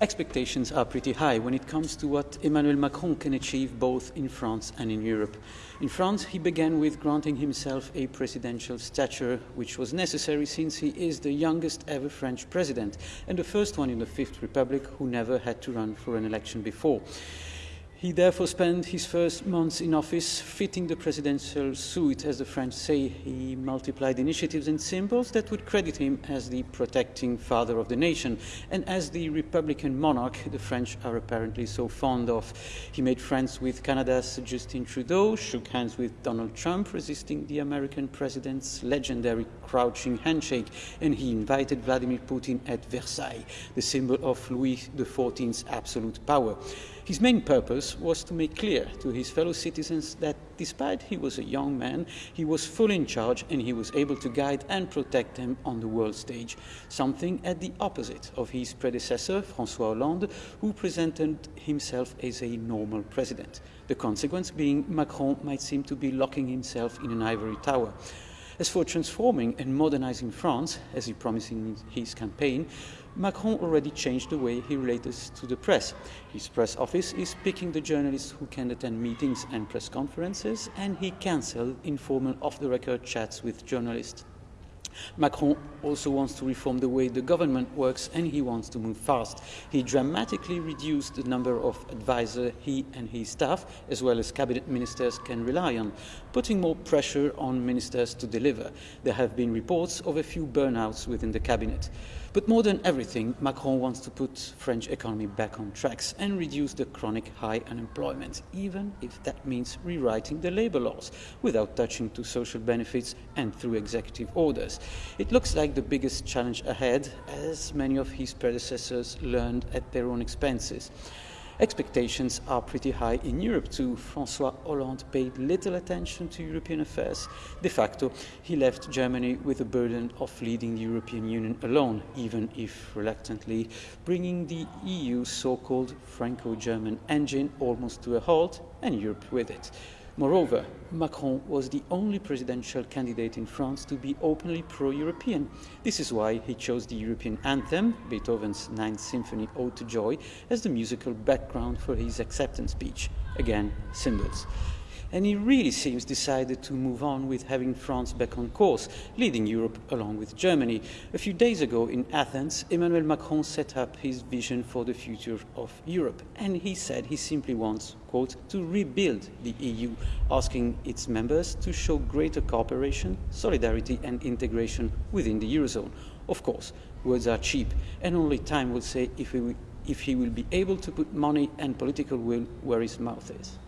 Expectations are pretty high when it comes to what Emmanuel Macron can achieve both in France and in Europe. In France, he began with granting himself a presidential stature, which was necessary since he is the youngest ever French president and the first one in the Fifth Republic who never had to run for an election before. He therefore spent his first months in office fitting the presidential suit, as the French say. He multiplied initiatives and symbols that would credit him as the protecting father of the nation and as the Republican monarch the French are apparently so fond of. He made friends with Canada's Justin Trudeau, shook hands with Donald Trump, resisting the American president's legendary crouching handshake, and he invited Vladimir Putin at Versailles, the symbol of Louis XIV's absolute power. His main purpose was to make clear to his fellow citizens that despite he was a young man, he was fully in charge and he was able to guide and protect them on the world stage, something at the opposite of his predecessor, François Hollande, who presented himself as a normal president. The consequence being Macron might seem to be locking himself in an ivory tower. As for transforming and modernizing France, as he promised in his campaign, Macron already changed the way he relates to the press. His press office is picking the journalists who can attend meetings and press conferences, and he cancelled informal off-the-record chats with journalists. Macron also wants to reform the way the government works and he wants to move fast. He dramatically reduced the number of advisors he and his staff, as well as cabinet ministers, can rely on, putting more pressure on ministers to deliver. There have been reports of a few burnouts within the cabinet. But more than everything, Macron wants to put French economy back on tracks and reduce the chronic high unemployment, even if that means rewriting the labor laws without touching to social benefits and through executive orders. It looks like the biggest challenge ahead, as many of his predecessors learned at their own expenses. Expectations are pretty high in Europe too. François Hollande paid little attention to European affairs. De facto, he left Germany with the burden of leading the European Union alone, even if reluctantly, bringing the EU's so-called Franco-German engine almost to a halt and Europe with it. Moreover, Macron was the only presidential candidate in France to be openly pro-European. This is why he chose the European anthem, Beethoven's Ninth Symphony Ode to Joy, as the musical background for his acceptance speech. Again, symbols and he really seems decided to move on with having France back on course, leading Europe along with Germany. A few days ago in Athens, Emmanuel Macron set up his vision for the future of Europe, and he said he simply wants, quote, to rebuild the EU, asking its members to show greater cooperation, solidarity and integration within the Eurozone. Of course, words are cheap, and only time will say if he, if he will be able to put money and political will where his mouth is.